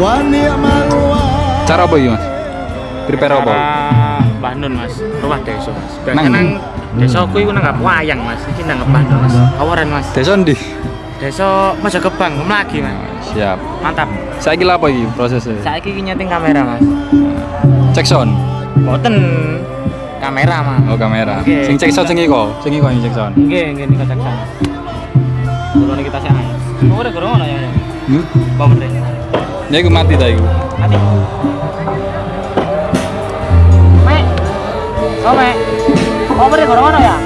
Acara apa iki, Mas? Prepare apa? Acara Mbah Nun Mas, rumah desa Mas. Nang- nang desaku iku nang wayang Mas, iki nang Mbah Nun Mas. Kawaran Mas. Desa ndi? Desa Mojogebang, lagi Mas. Siap. Mantap. Saiki lha apa iki prosesnya? Saiki iki nyeting kamera Mas. Cek sound. Boten kamera Mas. Oh, kamera. Oke. Sing cek sound sing iko, sing iko yang cek sound. Nggih, nggih nika cek sana. Dulu kita sih. Ora gorong ana ya. ya. Hmm? Bawa Nek mati ta. Mati. Mek. kau Omer ngono ya?